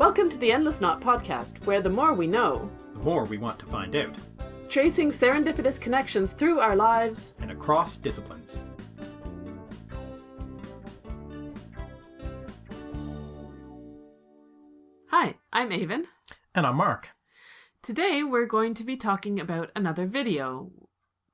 Welcome to the Endless Knot podcast, where the more we know, the more we want to find out, tracing serendipitous connections through our lives and across disciplines. Hi, I'm Aven. And I'm Mark. Today we're going to be talking about another video.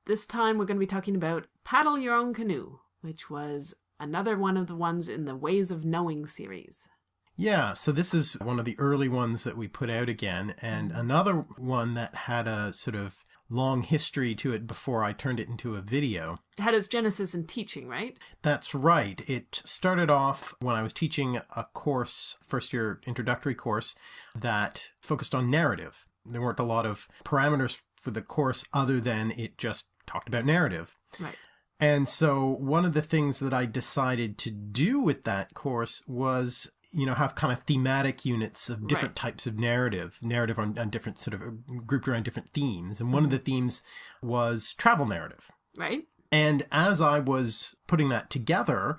This time we're going to be talking about Paddle Your Own Canoe, which was another one of the ones in the Ways of Knowing series. Yeah, so this is one of the early ones that we put out again, and mm-hmm. another one that had a sort of long history to it before I turned it into a video. It had its genesis in teaching, right? That's right. It started off when I was teaching a course, first year introductory course, that focused on narrative. There weren't a lot of parameters for the course other than it just talked about narrative. Right. And so one of the things that I decided to do with that course was you know have kind of thematic units of different right. types of narrative narrative on, on different sort of uh, grouped around different themes. And one of the themes was travel narrative. Right. And as i was putting that together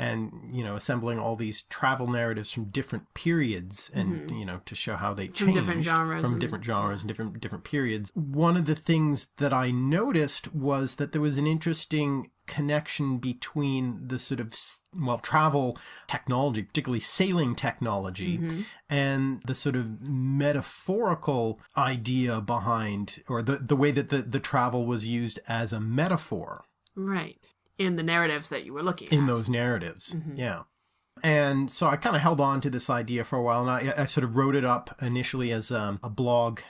and you know assembling all these travel narratives from different periods and mm-hmm. you know to show how they change from different genres from and, different genres and different different periods one of the things that i noticed was that there was an interesting connection between the sort of well travel technology particularly sailing technology mm-hmm. and the sort of metaphorical idea behind or the the way that the the travel was used as a metaphor right in the narratives that you were looking in at. those narratives mm-hmm. yeah and so I kind of held on to this idea for a while, and I, I sort of wrote it up initially as um, a blog.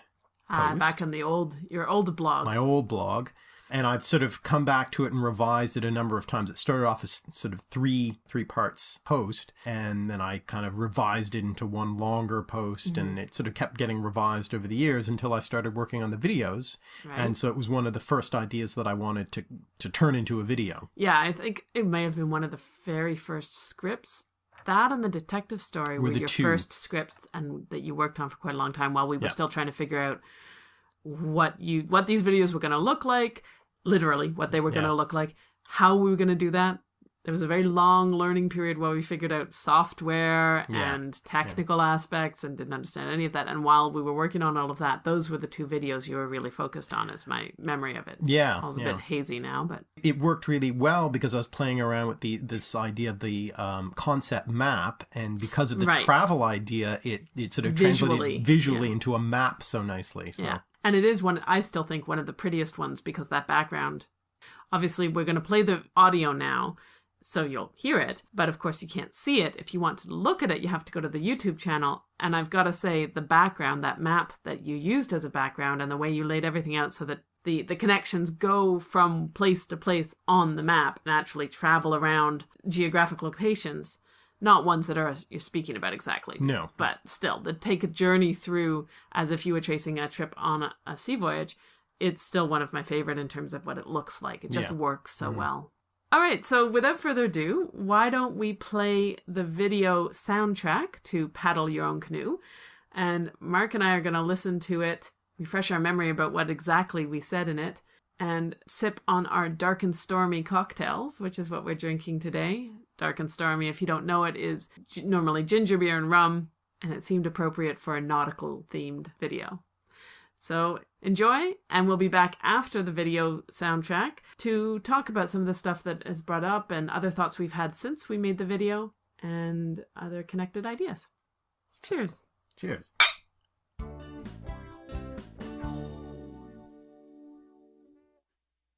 Uh, back in the old your old blog. My old blog, and I've sort of come back to it and revised it a number of times. It started off as sort of three three parts post, and then I kind of revised it into one longer post, mm-hmm. and it sort of kept getting revised over the years until I started working on the videos. Right. And so it was one of the first ideas that I wanted to to turn into a video. Yeah, I think it may have been one of the very first scripts that and the detective story were, were your two. first scripts and that you worked on for quite a long time while we were yeah. still trying to figure out what you what these videos were going to look like literally what they were going to look like. How we were going to do that, there was a very long learning period where we figured out software yeah. and technical yeah. aspects and didn't understand any of that. And while we were working on all of that, those were the two videos you were really focused on, is my memory of it. Yeah. I was a bit hazy now, but it worked really well because I was playing around with the this idea of the um, concept map, and because of the right. travel idea, it it sort of visually, translated visually into a map so nicely. So. Yeah. And it is one, I still think, one of the prettiest ones because that background. Obviously, we're going to play the audio now, so you'll hear it. But of course, you can't see it. If you want to look at it, you have to go to the YouTube channel. And I've got to say, the background, that map that you used as a background, and the way you laid everything out so that the, the connections go from place to place on the map and actually travel around geographic locations not ones that are you're speaking about exactly. No. But still, that take a journey through as if you were tracing a trip on a, a sea voyage. It's still one of my favorite in terms of what it looks like. It just yeah. works so mm-hmm. well. All right, so without further ado, why don't we play the video soundtrack to Paddle Your Own Canoe? And Mark and I are going to listen to it, refresh our memory about what exactly we said in it, and sip on our dark and stormy cocktails, which is what we're drinking today. Dark and Stormy, if you don't know it, is normally ginger beer and rum, and it seemed appropriate for a nautical themed video. So enjoy, and we'll be back after the video soundtrack to talk about some of the stuff that is brought up and other thoughts we've had since we made the video and other connected ideas. Cheers. Cheers.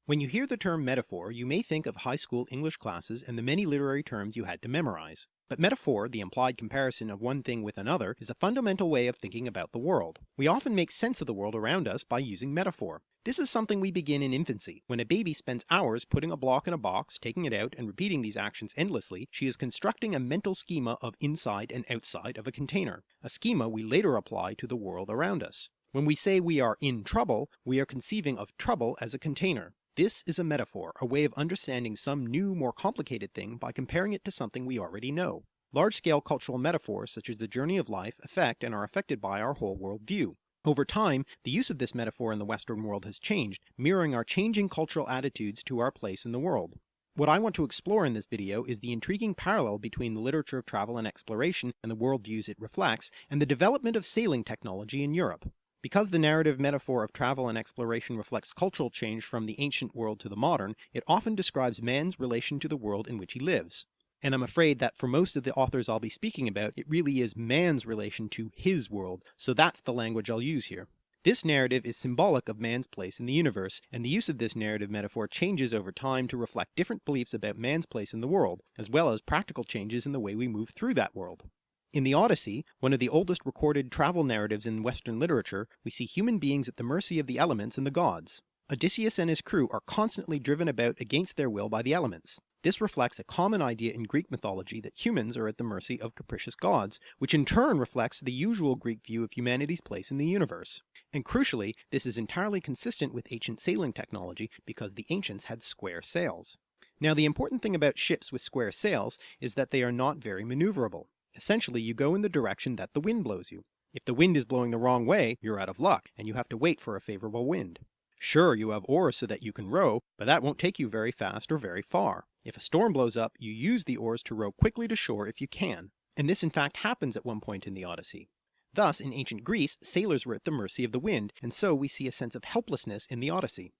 When you hear the term metaphor, you may think of high school English classes and the many literary terms you had to memorize. But metaphor, the implied comparison of one thing with another, is a fundamental way of thinking about the world. We often make sense of the world around us by using metaphor. This is something we begin in infancy. When a baby spends hours putting a block in a box, taking it out, and repeating these actions endlessly, she is constructing a mental schema of inside and outside of a container, a schema we later apply to the world around us. When we say we are in trouble, we are conceiving of trouble as a container. This is a metaphor, a way of understanding some new, more complicated thing by comparing it to something we already know. Large-scale cultural metaphors such as the journey of life affect and are affected by our whole world view. Over time, the use of this metaphor in the Western world has changed, mirroring our changing cultural attitudes to our place in the world. What I want to explore in this video is the intriguing parallel between the literature of travel and exploration and the worldviews it reflects, and the development of sailing technology in Europe. Because the narrative metaphor of travel and exploration reflects cultural change from the ancient world to the modern, it often describes man's relation to the world in which he lives. And I'm afraid that for most of the authors I'll be speaking about, it really is man's relation to his world, so that's the language I'll use here. This narrative is symbolic of man's place in the universe, and the use of this narrative metaphor changes over time to reflect different beliefs about man's place in the world, as well as practical changes in the way we move through that world. In the Odyssey, one of the oldest recorded travel narratives in Western literature, we see human beings at the mercy of the elements and the gods. Odysseus and his crew are constantly driven about against their will by the elements. This reflects a common idea in Greek mythology that humans are at the mercy of capricious gods, which in turn reflects the usual Greek view of humanity's place in the universe. And crucially, this is entirely consistent with ancient sailing technology because the ancients had square sails. Now the important thing about ships with square sails is that they are not very maneuverable. Essentially you go in the direction that the wind blows you. If the wind is blowing the wrong way, you're out of luck, and you have to wait for a favourable wind. Sure, you have oars so that you can row, but that won't take you very fast or very far. If a storm blows up, you use the oars to row quickly to shore if you can. And this in fact happens at one point in the Odyssey. Thus, in ancient Greece, sailors were at the mercy of the wind, and so we see a sense of helplessness in the Odyssey.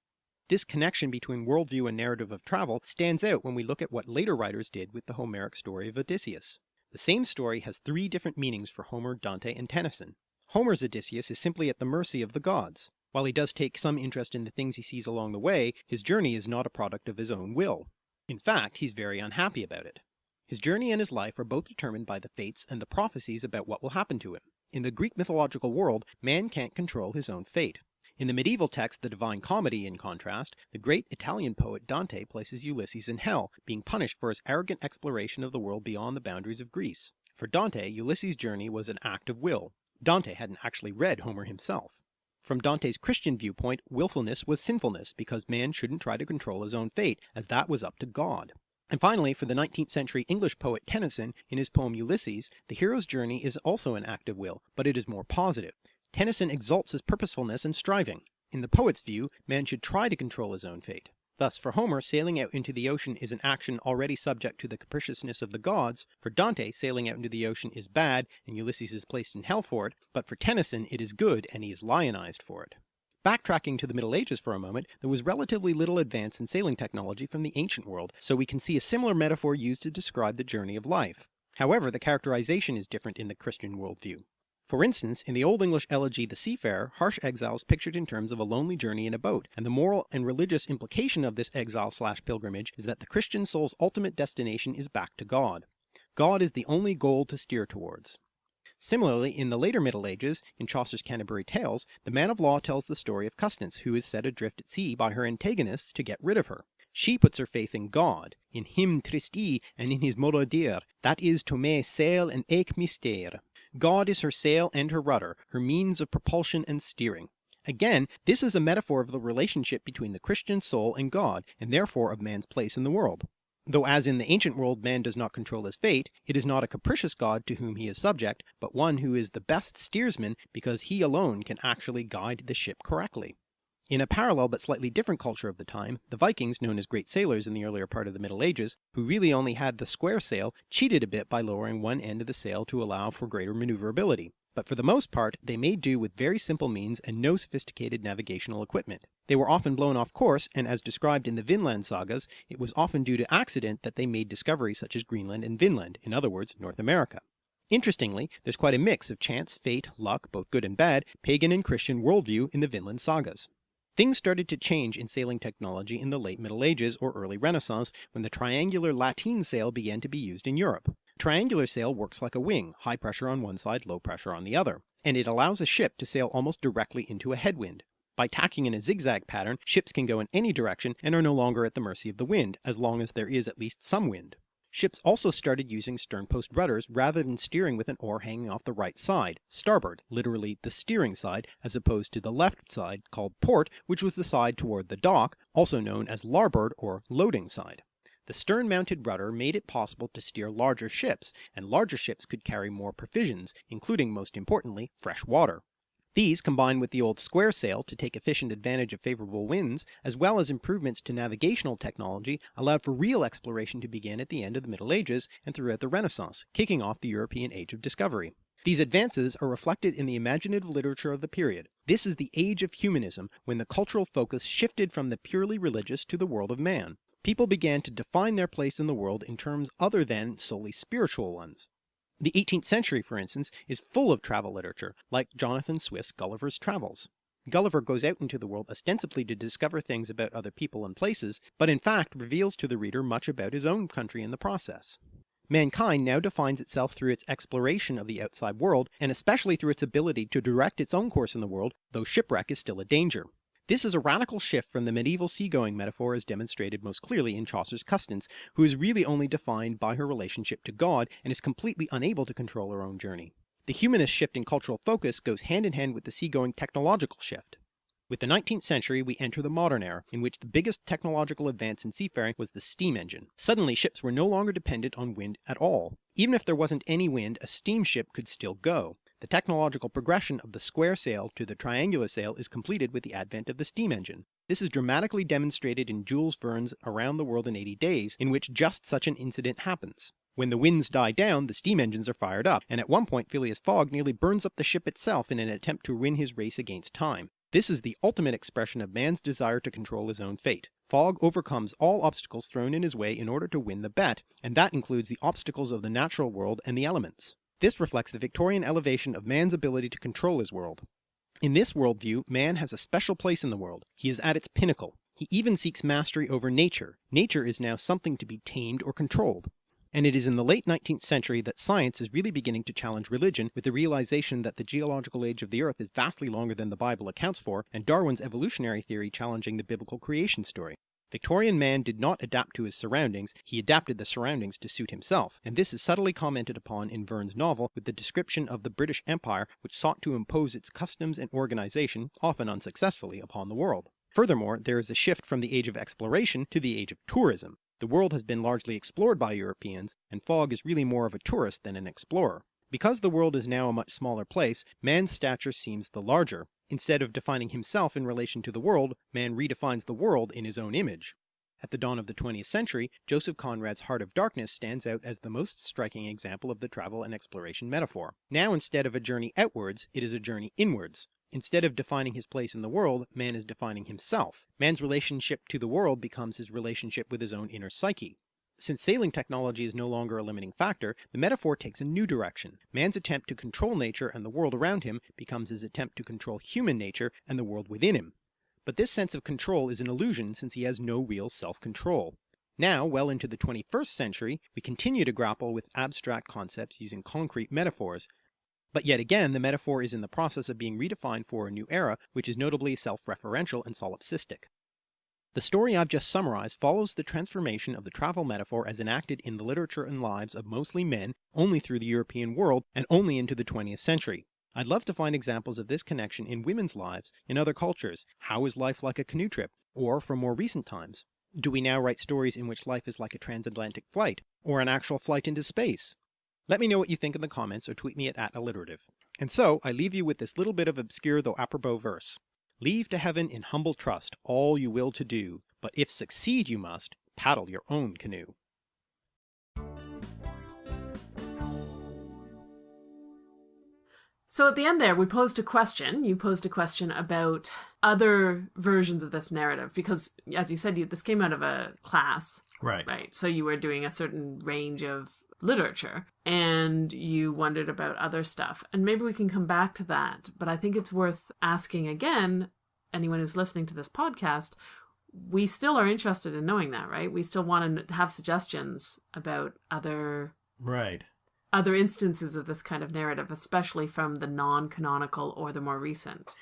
This connection between worldview and narrative of travel stands out when we look at what later writers did with the Homeric story of Odysseus. The same story has three different meanings for Homer, Dante, and Tennyson. Homer's Odysseus is simply at the mercy of the gods. While he does take some interest in the things he sees along the way, his journey is not a product of his own will. In fact, he's very unhappy about it. His journey and his life are both determined by the fates and the prophecies about what will happen to him. In the Greek mythological world, man can't control his own fate. In the medieval text The Divine Comedy, in contrast, the great Italian poet Dante places Ulysses in hell, being punished for his arrogant exploration of the world beyond the boundaries of Greece. For Dante, Ulysses' journey was an act of will. Dante hadn't actually read Homer himself. From Dante's Christian viewpoint, willfulness was sinfulness because man shouldn't try to control his own fate, as that was up to God. And finally, for the 19th century English poet Tennyson, in his poem Ulysses, the hero's journey is also an act of will, but it is more positive. Tennyson exalts his purposefulness and striving. In the poet's view, man should try to control his own fate. Thus for Homer, sailing out into the ocean is an action already subject to the capriciousness of the gods, for Dante sailing out into the ocean is bad and Ulysses is placed in hell for it, but for Tennyson it is good and he is lionized for it. Backtracking to the Middle Ages for a moment, there was relatively little advance in sailing technology from the ancient world, so we can see a similar metaphor used to describe the journey of life. However, the characterization is different in the Christian worldview. For instance, in the Old English elegy The Seafarer, harsh exile is pictured in terms of a lonely journey in a boat, and the moral and religious implication of this exile slash pilgrimage is that the Christian soul's ultimate destination is back to God. God is the only goal to steer towards. Similarly, in the later Middle Ages, in Chaucer's Canterbury Tales, the man of law tells the story of Custance, who is set adrift at sea by her antagonists to get rid of her. She puts her faith in God, in him Tristi and in his Morodir, that is to me sail and eke mystère. God is her sail and her rudder, her means of propulsion and steering. Again, this is a metaphor of the relationship between the Christian soul and God, and therefore of man's place in the world. Though as in the ancient world man does not control his fate, it is not a capricious God to whom he is subject, but one who is the best steersman because he alone can actually guide the ship correctly. In a parallel but slightly different culture of the time, the Vikings, known as great sailors in the earlier part of the Middle Ages, who really only had the square sail, cheated a bit by lowering one end of the sail to allow for greater maneuverability. But for the most part, they made do with very simple means and no sophisticated navigational equipment. They were often blown off course, and as described in the Vinland sagas, it was often due to accident that they made discoveries such as Greenland and Vinland, in other words, North America. Interestingly, there's quite a mix of chance, fate, luck, both good and bad, pagan and Christian worldview in the Vinland sagas. Things started to change in sailing technology in the late Middle Ages or early Renaissance when the triangular lateen sail began to be used in Europe. Triangular sail works like a wing, high pressure on one side, low pressure on the other, and it allows a ship to sail almost directly into a headwind. By tacking in a zigzag pattern, ships can go in any direction and are no longer at the mercy of the wind, as long as there is at least some wind. Ships also started using sternpost rudders rather than steering with an oar hanging off the right side, starboard, literally the steering side, as opposed to the left side called port, which was the side toward the dock, also known as larboard or loading side. The stern-mounted rudder made it possible to steer larger ships, and larger ships could carry more provisions, including most importantly fresh water. These, combined with the old square sail to take efficient advantage of favourable winds, as well as improvements to navigational technology, allowed for real exploration to begin at the end of the Middle Ages and throughout the Renaissance, kicking off the European Age of Discovery. These advances are reflected in the imaginative literature of the period. This is the age of humanism when the cultural focus shifted from the purely religious to the world of man. People began to define their place in the world in terms other than solely spiritual ones. The 18th century, for instance, is full of travel literature, like Jonathan Swift's Gulliver's Travels. Gulliver goes out into the world ostensibly to discover things about other people and places, but in fact reveals to the reader much about his own country in the process. Mankind now defines itself through its exploration of the outside world, and especially through its ability to direct its own course in the world, though shipwreck is still a danger. This is a radical shift from the medieval seagoing metaphor as demonstrated most clearly in Chaucer's Custance, who is really only defined by her relationship to God and is completely unable to control her own journey. The humanist shift in cultural focus goes hand in hand with the seagoing technological shift. With the 19th century we enter the modern era, in which the biggest technological advance in seafaring was the steam engine. Suddenly ships were no longer dependent on wind at all. Even if there wasn't any wind, a steamship could still go. The technological progression of the square sail to the triangular sail is completed with the advent of the steam engine. This is dramatically demonstrated in Jules Verne's Around the World in 80 Days, in which just such an incident happens. When the winds die down, the steam engines are fired up, and at one point Phileas Fogg nearly burns up the ship itself in an attempt to win his race against time. This is the ultimate expression of man's desire to control his own fate. Fogg overcomes all obstacles thrown in his way in order to win the bet, and that includes the obstacles of the natural world and the elements. This reflects the Victorian elevation of man's ability to control his world. In this worldview, man has a special place in the world. He is at its pinnacle. He even seeks mastery over nature. Nature is now something to be tamed or controlled and it is in the late 19th century that science is really beginning to challenge religion with the realization that the geological age of the earth is vastly longer than the Bible accounts for, and Darwin's evolutionary theory challenging the biblical creation story. Victorian man did not adapt to his surroundings, he adapted the surroundings to suit himself, and this is subtly commented upon in Verne's novel with the description of the British Empire which sought to impose its customs and organization, often unsuccessfully, upon the world. Furthermore, there is a shift from the age of exploration to the age of tourism. The world has been largely explored by Europeans, and Fogg is really more of a tourist than an explorer. Because the world is now a much smaller place, man's stature seems the larger. Instead of defining himself in relation to the world, man redefines the world in his own image. At the dawn of the 20th century, Joseph Conrad's Heart of Darkness stands out as the most striking example of the travel and exploration metaphor. Now instead of a journey outwards, it is a journey inwards. Instead of defining his place in the world, man is defining himself. Man's relationship to the world becomes his relationship with his own inner psyche. Since sailing technology is no longer a limiting factor, the metaphor takes a new direction. Man's attempt to control nature and the world around him becomes his attempt to control human nature and the world within him. But this sense of control is an illusion since he has no real self-control. Now, well into the 21st century, we continue to grapple with abstract concepts using concrete metaphors, but yet again the metaphor is in the process of being redefined for a new era which is notably self-referential and solipsistic. The story I've just summarized follows the transformation of the travel metaphor as enacted in the literature and lives of mostly men only through the European world and only into the 20th century. I'd love to find examples of this connection in women's lives in other cultures. How is life like a canoe trip? Or from more recent times. Do we now write stories in which life is like a transatlantic flight? Or an actual flight into space? Let me know what you think in the comments or tweet me at, at alliterative. And so I leave you with this little bit of obscure though apropos verse. Leave to heaven in humble trust all you will to do, but if succeed you must, paddle your own canoe. So at the end there, we posed a question. You posed a question about other versions of this narrative because, as you said, you, this came out of a class. Right. Right. So you were doing a certain range of literature and you wondered about other stuff. And maybe we can come back to that. But I think it's worth asking again, anyone who's listening to this podcast, we still are interested in knowing that, right? We still want to have suggestions about other right other instances of this kind of narrative, especially from the non-canonical or the more recent.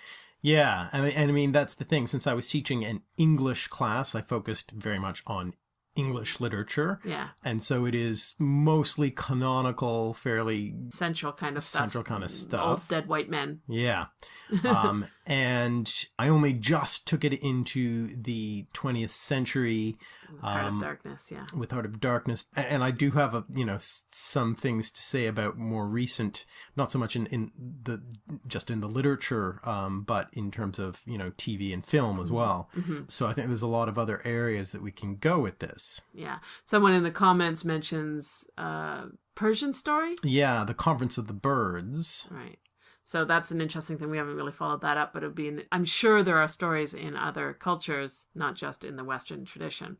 Yeah, I mean, and I mean that's the thing. Since I was teaching an English class, I focused very much on English literature. Yeah. And so it is mostly canonical, fairly Central kind of stuff. Central kind of Old stuff. dead white men. Yeah. Um, and I only just took it into the 20th century Heart Um, of Darkness, yeah. with Heart of Darkness. And I do have, a, you know, some things to say about more recent, not so much in, in the, just in the literature, um, but in terms of, you know, TV and film as well. So I think there's a lot of other areas that we can go with this. Yeah. Someone in the comments mentions uh Persian story. Yeah, the Conference of the Birds. Right. So that's an interesting thing. We haven't really followed that up, but it would be. An, I'm sure there are stories in other cultures, not just in the Western tradition.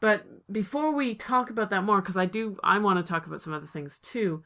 But before we talk about that more, because I do, I want to talk about some other things too.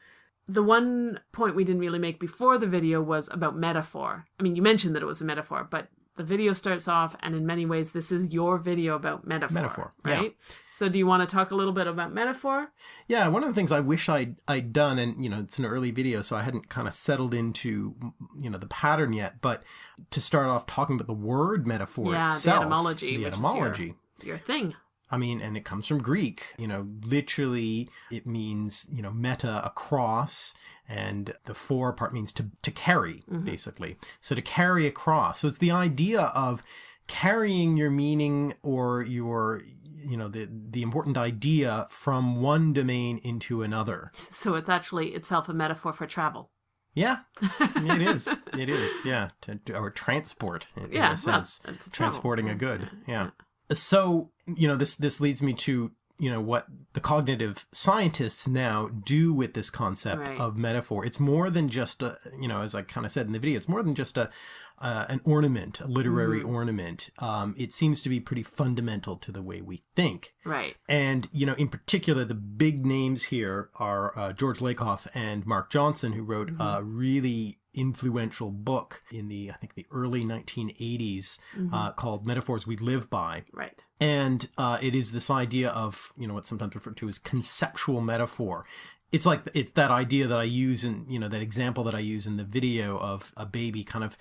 The one point we didn't really make before the video was about metaphor. I mean, you mentioned that it was a metaphor, but the video starts off, and in many ways, this is your video about metaphor. Metaphor, yeah. right? So, do you want to talk a little bit about metaphor? Yeah, one of the things I wish I'd I'd done, and you know, it's an early video, so I hadn't kind of settled into you know the pattern yet. But to start off talking about the word metaphor Yeah, the etymology, the which is your- etymology. Your thing. I mean, and it comes from Greek. You know, literally, it means you know meta across, and the for part means to to carry, mm-hmm. basically. So to carry across. So it's the idea of carrying your meaning or your you know the the important idea from one domain into another. So it's actually itself a metaphor for travel. Yeah, it is. It is. Yeah, or transport in, in Yeah, well, a sense, travel. transporting a good. Yeah. So you know this this leads me to you know what the cognitive scientists now do with this concept Right. of metaphor. It's more than just a you know as I kind of said in the video. It's more than just a uh, an ornament, a literary Mm-hmm. ornament. Um, it seems to be pretty fundamental to the way we think. Right. And, you know, in particular, the big names here are uh, George Lakoff and Mark Johnson, who wrote a really influential book in the, I think, the early 1980s uh, called Metaphors We Live By. Right. And uh, it is this idea of, you know, what's sometimes referred to as conceptual metaphor. It's like, it's that idea that I use in, you know, that example that I use in the video of a baby kind of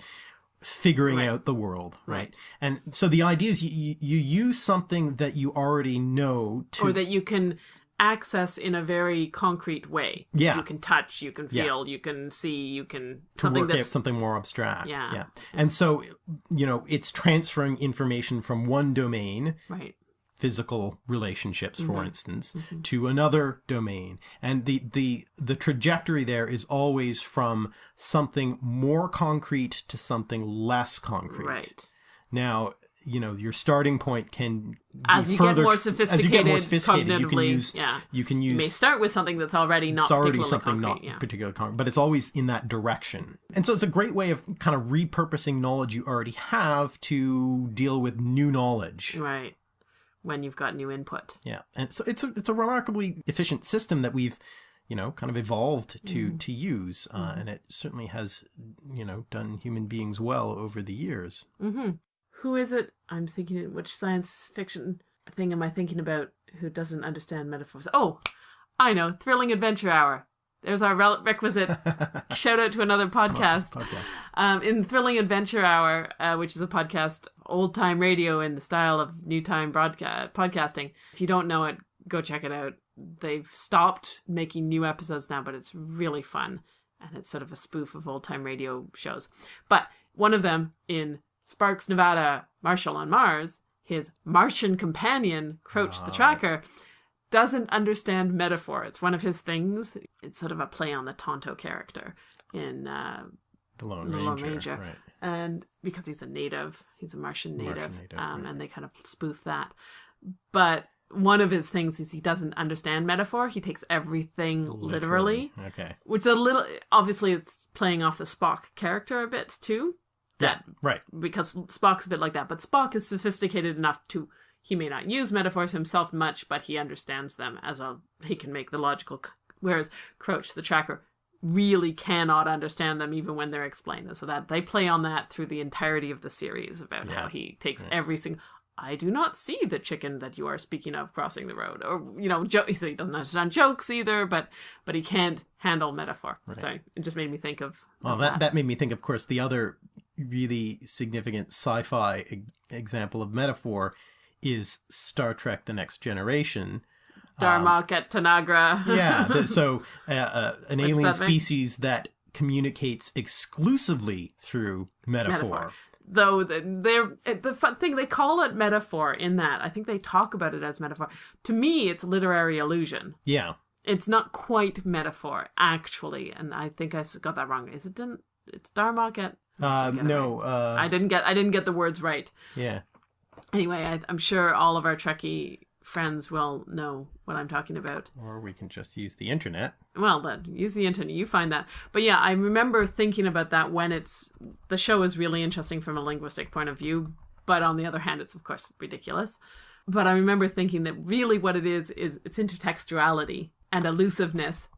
figuring Right. out the world, right? Right. And so the idea is you, you, use something that you already know to Or that you can access in a very concrete way. Yeah. You can touch, you can Yeah. feel, you can see, you can something that's something more abstract. Yeah. yeah. And so, you know, it's transferring information from one domain, right. Physical relationships, for Mm-hmm. instance, to another domain. And the, the the trajectory there is always from something more concrete to something less concrete. Right. Now, you know, your starting point can As you get more As you get more sophisticated sophisticated, you can cognitively, use yeah. you can use. You may start with something that's already not it's already something concrete. not yeah. particularly concrete, but it's always in that direction. And so it's a great way of kind of repurposing knowledge you already have to deal with new knowledge. Right. When you've got new input. Yeah, and so it's a it's a remarkably efficient system that we've you know kind of evolved to Mm-hmm. to use, uh, and it certainly has you know done human beings well over the years. Mm-hmm. Who is it? I'm thinking, which science fiction thing am I thinking about who doesn't understand metaphors? Oh, I know. Thrilling Adventure Hour. There's our requisite shout out to another podcast. Podcast. Um, in Thrilling Adventure Hour, uh, which is a podcast, old time radio in the style of new time broadcast podcasting. If you don't know it, go check it out. They've stopped making new episodes now, but it's really fun, and it's sort of a spoof of old time radio shows. But one of them in Sparks, Nevada, Marshal on Mars, his Martian companion, Croach the Tracker, doesn't understand metaphor. It's one of his things. It's sort of a play on the Tonto character in uh, The Lone The Ranger. Lone Ranger. Right. And because he's a native, he's a Martian native, Martian native, um, right. and they kind of spoof that. But one of his things is he doesn't understand metaphor. He takes everything literally, Okay. which is a little obviously it's playing off the Spock character a bit too. That Right. because Spock's a bit like that, but Spock is sophisticated enough to he may not use metaphors himself much, but he understands them as a he can make the logical. Whereas Croach the Tracker really cannot understand them even when they're explained, and so that they play on that through the entirety of the series about how he takes every single. I do not see the chicken that you are speaking of crossing the road, or you know, jo- so he doesn't understand jokes either, but but he can't handle metaphor. So it just made me think of. Well, of that, that made me think, of course, the other really significant sci fi e- example of metaphor is Star Trek: The Next Generation. Darmok um, at Tanagra. yeah, so uh, uh, an alien species that communicates exclusively through metaphor. metaphor. Though they're the fun thing they call it metaphor in that I think they talk about it as metaphor. To me, it's literary illusion. Yeah, it's not quite metaphor actually, and I think I got that wrong. Is it? Didn't it's Darmok at? Uh, no, right. uh, I didn't get I didn't get the words right. Yeah. Anyway, I, I'm sure all of our Trekkie friends will know what I'm talking about. Or we can just use the internet. Well, then use the internet. You find that. But yeah, I remember thinking about that when it's the show is really interesting from a linguistic point of view, but on the other hand, it's of course ridiculous. But I remember thinking that really what it is is it's intertextuality and elusiveness,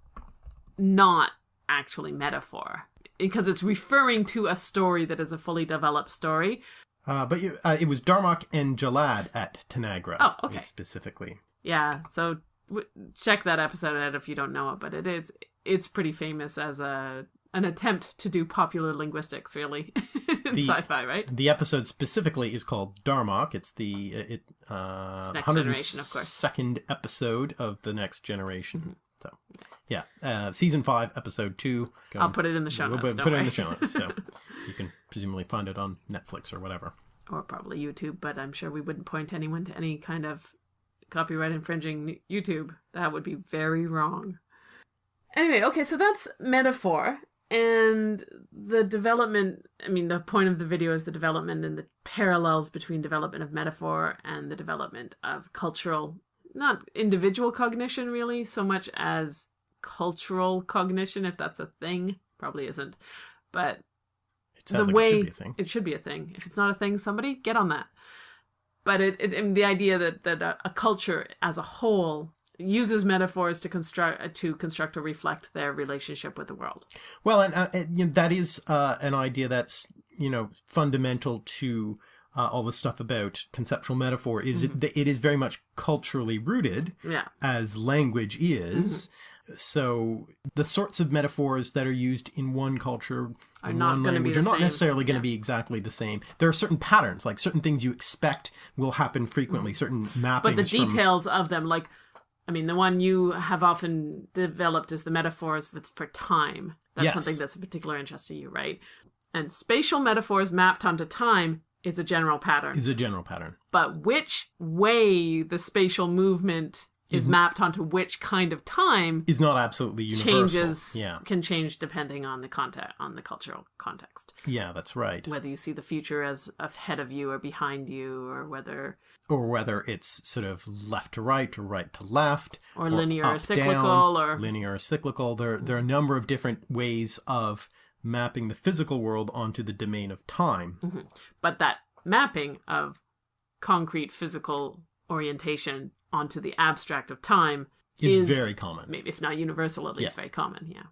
not actually metaphor, because it's referring to a story that is a fully developed story uh, but you, uh, it was Darmok and Jalad at Tanagra. Oh, okay. Specifically. Yeah. So w- check that episode out if you don't know it, but it is it's pretty famous as a an attempt to do popular linguistics, really, in the, sci-fi, right? The episode specifically is called Darmok. It's the uh, it uh, next generation, of course. Second episode of the next generation. So, yeah, uh, season five, episode two. Go I'll put it in the show notes. We'll put, it in the show notes, so you can presumably find it on Netflix or whatever, or probably YouTube. But I'm sure we wouldn't point anyone to any kind of copyright infringing YouTube. That would be very wrong. Anyway, okay, so that's metaphor and the development i mean the point of the video is the development and the parallels between development of metaphor and the development of cultural not individual cognition really so much as cultural cognition if that's a thing probably isn't. But the like way it should, it should, be a thing. If it's not a thing somebody get on that. But it, it the idea that that a, a, culture as a whole uses metaphors to construct to construct or reflect their relationship with the world. Well and uh, you know, that is uh, an idea that's you know fundamental to uh, all the stuff about conceptual metaphor is mm-hmm. it, it is very much culturally rooted yeah. as language is. Mm-hmm. So the sorts of metaphors that are used in one culture are in not one language are not same. necessarily going to yeah. be exactly the same. There are certain patterns, like certain things you expect will happen frequently, mm-hmm. certain mappings. But the details from... of them, like I mean, the one you have often developed is the metaphors for time. That's yes. something that's a particular interest to you, right? And spatial metaphors mapped onto time it's a general pattern. Is a general pattern. But which way the spatial movement is, is mapped onto which kind of time is not absolutely universal. Changes yeah. can change depending on the context on the cultural context. Yeah, that's right. Whether you see the future as ahead of you or behind you or whether or whether it's sort of left to right or right to left or, or linear or cyclical down, or linear or cyclical there there are a number of different ways of mapping the physical world onto the domain of time. Mm-hmm. But that mapping of concrete physical orientation onto the abstract of time is, is very common. Maybe if not universal, at least yeah. very common, yeah.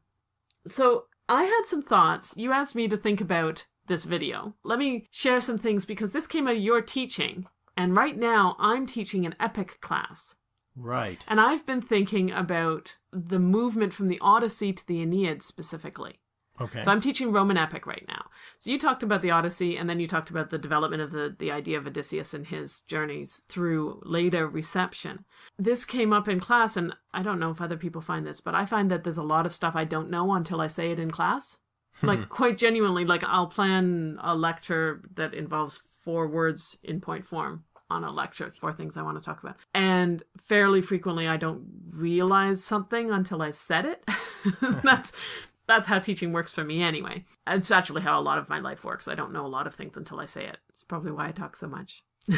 So I had some thoughts. You asked me to think about this video. Let me share some things because this came out of your teaching. And right now I'm teaching an epic class. Right. And I've been thinking about the movement from the Odyssey to the Aeneid specifically. Okay. So I'm teaching Roman epic right now. So you talked about the Odyssey, and then you talked about the development of the the idea of Odysseus and his journeys through later reception. This came up in class, and I don't know if other people find this, but I find that there's a lot of stuff I don't know until I say it in class. Hmm. like quite genuinely, like I'll plan a lecture that involves four words in point form on a lecture, four things I want to talk about. And fairly frequently I don't realize something until I've said it. that's that's how teaching works for me anyway. It's actually how a lot of my life works. I don't know a lot of things until I say it. It's probably why I talk so much.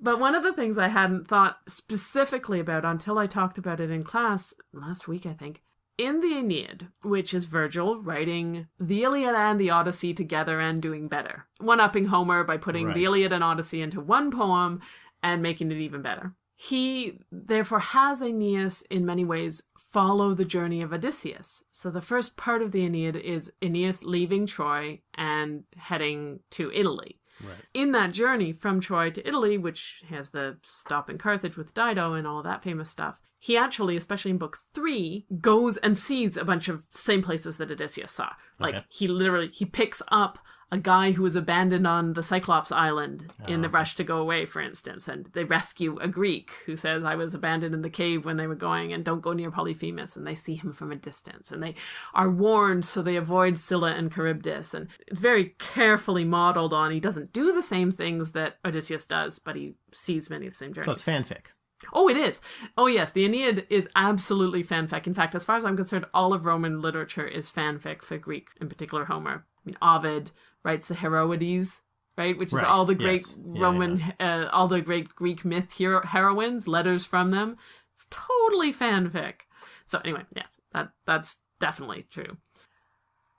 but one of the things I hadn't thought specifically about until I talked about it in class last week, I think, in the Aeneid, which is Virgil writing the Iliad and the Odyssey together and doing better, one upping Homer by putting right. the Iliad and Odyssey into one poem and making it even better. He therefore has Aeneas in many ways follow the journey of Odysseus. So the first part of the Aeneid is Aeneas leaving Troy and heading to Italy. Right. In that journey from Troy to Italy, which has the stop in Carthage with Dido and all that famous stuff, he actually, especially in book three, goes and sees a bunch of same places that Odysseus saw. Like okay. he literally he picks up a guy who was abandoned on the Cyclops Island in the oh, rush to go away, for instance, and they rescue a Greek who says, I was abandoned in the cave when they were going and don't go near Polyphemus, and they see him from a distance, and they are warned so they avoid Scylla and Charybdis, and it's very carefully modeled on. He doesn't do the same things that Odysseus does, but he sees many of the same journeys. So it's fanfic. Oh, it is. Oh, yes. The Aeneid is absolutely fanfic. In fact, as far as I'm concerned, all of Roman literature is fanfic for Greek, in particular Homer. I mean, Ovid writes the Heroides, right? Which is Right, all the great yes. Yeah, Roman, Uh, all the great Greek myth hero- heroines, letters from them. It's totally fanfic. So anyway, yes, that that's definitely true.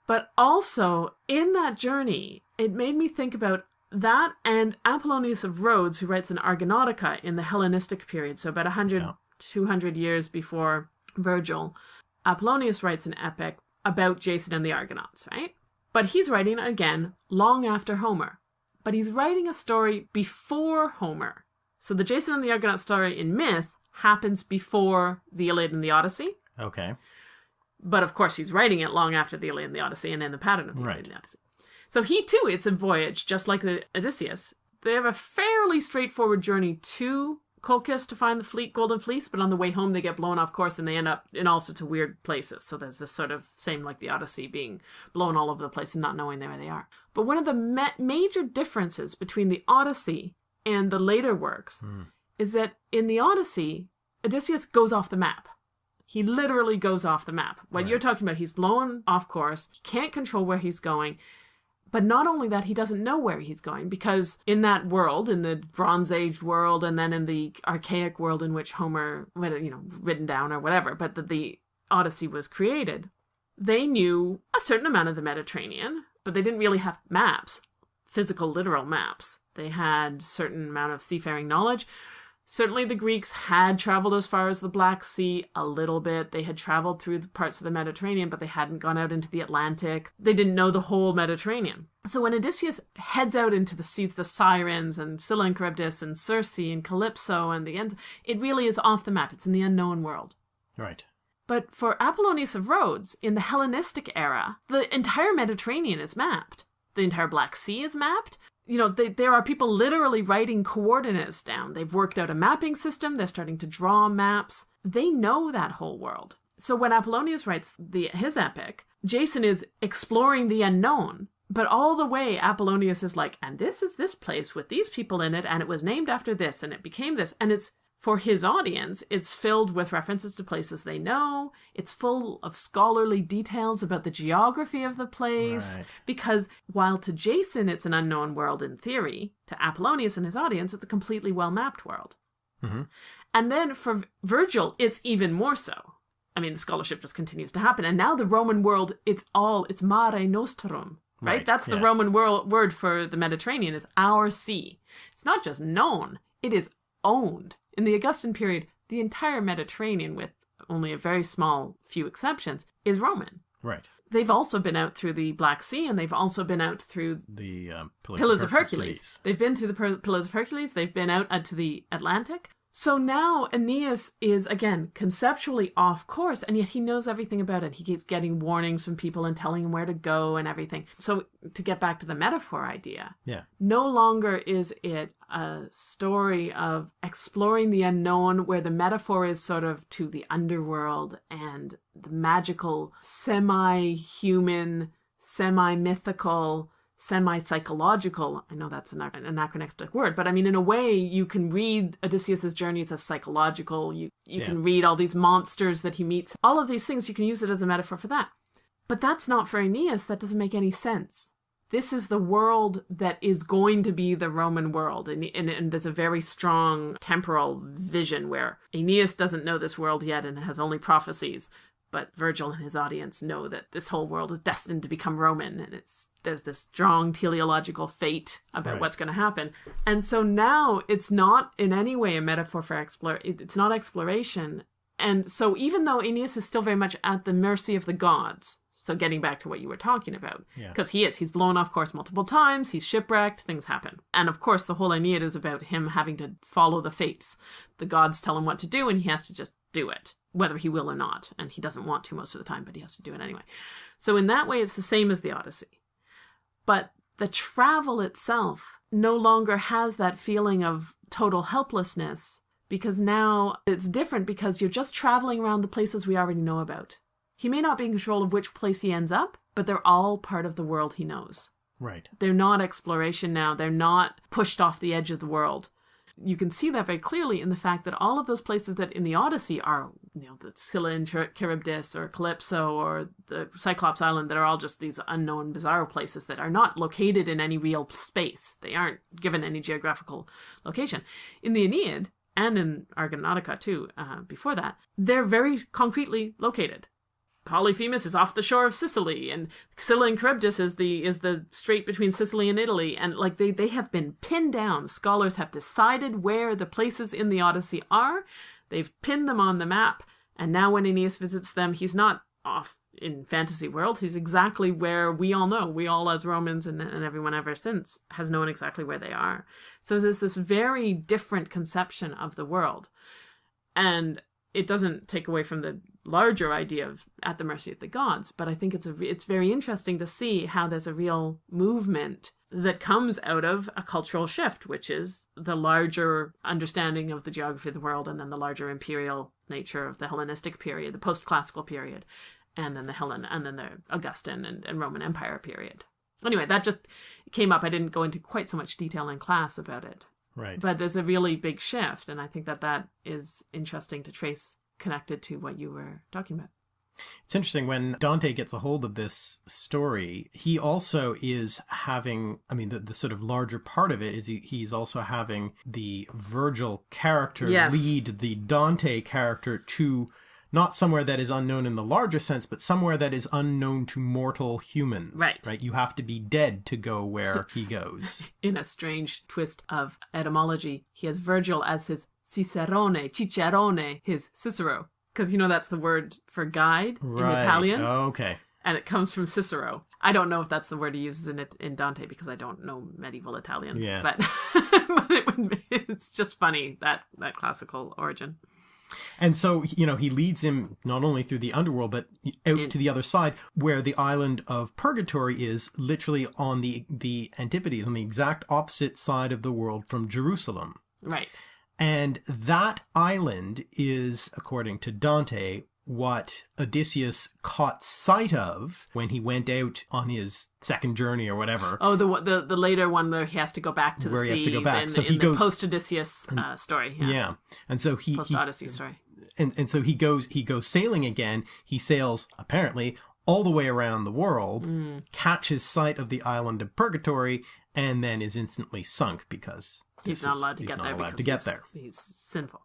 But also in that journey, it made me think about that and Apollonius of Rhodes, who writes an Argonautica in the Hellenistic period, so about 100, Yeah. 200 years before Virgil. Apollonius writes an epic about Jason and the Argonauts, right? But he's writing again long after Homer. But he's writing a story before Homer. So the Jason and the Argonaut story in myth happens before the Iliad and the Odyssey. Okay. But of course, he's writing it long after the Iliad and the Odyssey and in the pattern of the Right. Iliad and the Odyssey. So he too, it's a voyage, just like the Odysseus. They have a fairly straightforward journey to Colchis to find the fleet Golden Fleece, but on the way home they get blown off course and they end up in all sorts of weird places. So there's this sort of same like the Odyssey being blown all over the place and not knowing where they are. But one of the ma- major differences between the Odyssey and the later works hmm. is that in the Odyssey, Odysseus goes off the map. He literally goes off the map. What you're talking about, he's blown off course. He can't control where he's going. But not only that, he doesn't know where he's going because in that world, in the Bronze Age world, and then in the archaic world in which Homer, you know, written down or whatever, but that the Odyssey was created, they knew a certain amount of the Mediterranean, but they didn't really have maps, physical, literal maps. They had certain amount of seafaring knowledge. Certainly, the Greeks had traveled as far as the Black Sea a little bit. They had traveled through the parts of the Mediterranean, but they hadn't gone out into the Atlantic. They didn't know the whole Mediterranean. So when Odysseus heads out into the seas, the Sirens and Scylla and Charybdis and Circe and Calypso and the end, it really is off the map. It's in the unknown world. Right. But for Apollonius of Rhodes, in the Hellenistic era, the entire Mediterranean is mapped. The entire Black Sea is mapped. You know, they, there are people literally writing coordinates down. They've worked out a mapping system. They're starting to draw maps. They know that whole world. So when Apollonius writes the, his epic, Jason is exploring the unknown. But all the way, Apollonius is like, and this is this place with these people in it, and it was named after this, and it became this. And it's for his audience, it's filled with references to places they know. It's full of scholarly details about the geography of the place. Right. Because while to Jason it's an unknown world in theory, to Apollonius and his audience it's a completely well mapped world. Mhm. And then for Virgil, it's even more so. I mean, the scholarship just continues to happen. And now the Roman world, it's all, it's mare nostrum, right? Right, That's the yeah. Roman wor- word for the Mediterranean, is our sea. It's not just known, it is owned. In the Augustan period, the entire Mediterranean, with only a very small few exceptions, is Roman. Right. They've also been out through the Black Sea and they've also been out through The um, Pillars, Pillars of Her- Hercules. They've been through the Pillars of Hercules. They've been out to the Atlantic. So now Aeneas is again conceptually off course, and yet he knows everything about it. He keeps getting warnings from people and telling him where to go and everything. So to get back to the metaphor idea, Yeah. no longer is it a story of exploring the unknown where the metaphor is sort of to the underworld and the magical, semi human, semi mythical, semi psychological. I know that's an an anachronistic word, but I mean, in a way, you can read Odysseus's journey as psychological. You, you Yeah. can read all these monsters that he meets. All of these things, you can use it as a metaphor for that. But that's not for Aeneas. That doesn't make any sense this is the world that is going to be the Roman world. And, and, and there's a very strong temporal vision where Aeneas doesn't know this world yet and has only prophecies. But Virgil and his audience know that this whole world is destined to become Roman, and it's there's this strong teleological fate about Right. what's going to happen. And so now it's not in any way a metaphor for explore. It's not exploration. And so even though Aeneas is still very much at the mercy of the gods, so getting back to what you were talking about, Yeah. because he is, he's blown off course multiple times, he's shipwrecked, things happen. And of course, the whole Aeneid is about him having to follow the fates. The gods tell him what to do, and he has to just do it, whether he will or not. And he doesn't want to most of the time, but he has to do it anyway. So in that way, it's the same as the Odyssey. But the travel itself no longer has that feeling of total helplessness because now it's different because you're just traveling around the places we already know about. He may not be in control of which place he ends up, but they're all part of the world he knows. Right. They're not exploration now. They're not pushed off the edge of the world. You can see that very clearly in the fact that all of those places that in the Odyssey are, you know, the Scylla and Charybdis or Calypso or the Cyclops Island that are all just these unknown, bizarre places that are not located in any real space. They aren't given any geographical location. In the Aeneid, and in Argonautica too, uh, before that, they're very concretely located. Polyphemus is off the shore of Sicily, and Scylla and Charybdis is the is the strait between Sicily and Italy, and like they they have been pinned down. Scholars have decided where the places in the Odyssey are. They've pinned them on the map, and now when Aeneas visits them, he's not off in fantasy world. He's exactly where we all know. We all, as Romans and, and everyone ever since, has known exactly where they are. So there's this very different conception of the world, and it doesn't take away from the larger idea of at the mercy of the gods but i think it's a it's very interesting to see how there's a real movement that comes out of a cultural shift which is the larger understanding of the geography of the world and then the larger imperial nature of the hellenistic period the post-classical period and then the hellen and then the augustan and, and roman empire period. Anyway that just came up. I didn't go into quite so much detail in class about it Right. but there's a really big shift and i think that that is interesting to trace connected to what you were talking about. It's interesting when Dante gets a hold of this story, he also is having, I mean, the, the sort of larger part of it is he, he's also having the Virgil character Yes. lead the Dante character to not somewhere that is unknown in the larger sense, but somewhere that is unknown to mortal humans. Right. Right. You have to be dead to go where he goes. In a strange twist of etymology, he has Virgil as his Cicerone, Cicerone, his Cicero. Because you know that's the word for guide in. Italian, Okay. and it comes from Cicero. I don't know if that's the word he uses in it in Dante because I don't know medieval Italian. Yeah. but, but it would it's just funny that that classical origin. And so, you know, he leads him not only through the underworld, but out to the other side, where the island of Purgatory is literally on the, the antipodes, on the exact opposite side of the world from Jerusalem. Right. And that island is, according to Dante, what Odysseus caught sight of when he went out on his second journey or whatever. Oh, the the the later one where he has to go back to the Where he sea has to go back. in, So in he the goes- post Odysseus uh, story. Yeah. Yeah. And so he, post Odyssey story. and and so he goes he goes sailing again. He sails apparently all the way around the world, Mm. catches sight of the island of Purgatory, and then is instantly sunk because He's not allowed to he's get not there. allowed to get there. He's sinful.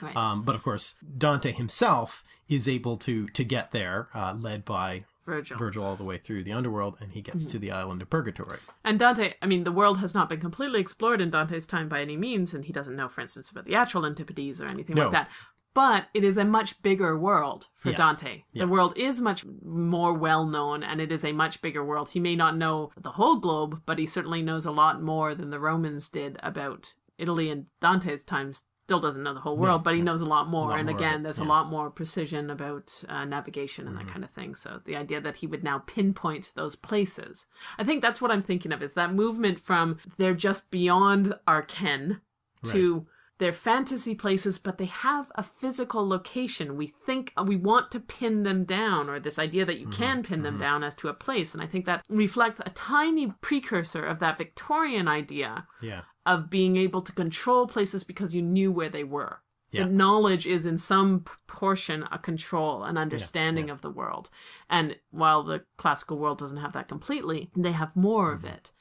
Right. Um, but of course, Dante himself is able to to get there, uh, led by Virgil. Virgil all the way through the underworld, and he gets Mm-hmm. to the island of Purgatory. And Dante, I mean, the world has not been completely explored in Dante's time by any means, and he doesn't know, for instance, about the actual Antipodes or anything No. like that. But it is a much bigger world for Yes. Dante. Yeah. The world is much more well known, and it is a much bigger world. He may not know the whole globe, but he certainly knows a lot more than the Romans did about Italy in Dante's time. Still doesn't know the whole world, but he knows a lot more. lot and more again, there's yeah. a lot more precision about uh, navigation and that mm-hmm. kind of thing. So the idea that he would now pinpoint those places, I think that's what I'm thinking of. Is that movement from they're just beyond our ken to they're fantasy places, but they have a physical location. We think uh, we want to pin them down, or this idea that you mm-hmm. can pin them mm-hmm. down as to a place. And I think that reflects a tiny precursor of that Victorian idea Yeah. Of being able to control places because you knew where they were. Yeah. The knowledge is in some p- portion a control, an understanding of the world. And while the classical world doesn't have that completely, they have more Mm-hmm. of it.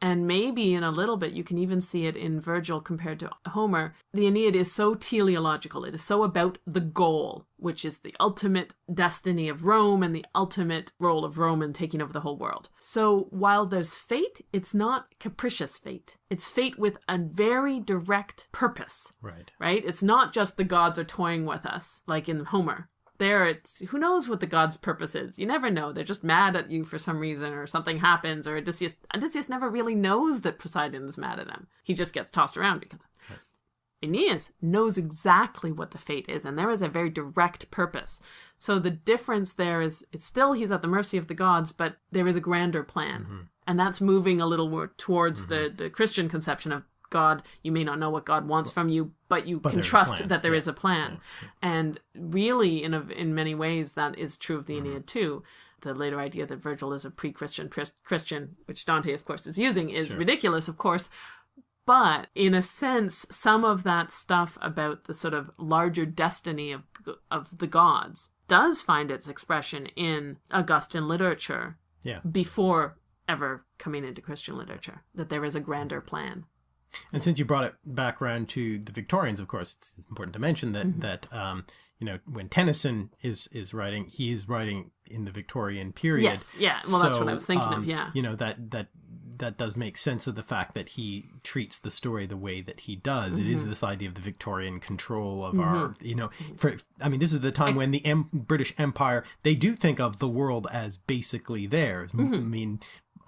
And maybe in a little bit, you can even see it in Virgil compared to Homer. The Aeneid is so teleological. It is so about the goal, which is the ultimate destiny of Rome and the ultimate role of Rome in taking over the whole world. So while there's fate, it's not capricious fate. It's fate with a very direct purpose, Right. right? It's not just the gods are toying with us, like in Homer there it's who knows what the god's purpose is. You never know. They're just mad at you for some reason or something happens or odysseus odysseus never really knows that poseidon is mad at him. He just gets tossed around because aeneas knows exactly what the fate is and there is a very direct purpose. So the difference there is it's still he's at the mercy of the gods but there is a grander plan. And that's moving a little more towards Mm-hmm. the the Christian conception of God. You may not know what God wants from you, but you But can trust that there is Yeah. a plan. And really, in a, in many ways, that is true of the Mm-hmm. Aeneid too. The later idea that Virgil is a pre-Christian Chris- Christian, which Dante, of course, is using, is ridiculous, of course. But in a sense, some of that stuff about the sort of larger destiny of of the gods does find its expression in Augustan literature Yeah. before ever coming into Christian literature. That there is a grander plan. And since you brought it back around to the Victorians, of course, it's important to mention that Mm-hmm. that um, you know when Tennyson is is writing, he is writing in the Victorian period. Yes, yeah. Well, that's what I was thinking of, um, yeah. You know that that that does make sense of the fact that he treats the story the way that he does. It is Mm-hmm. this idea of the Victorian control of our, you know, for I mean, this is the time when the British Empire they do think of the world as basically theirs. Mm-hmm. I mean.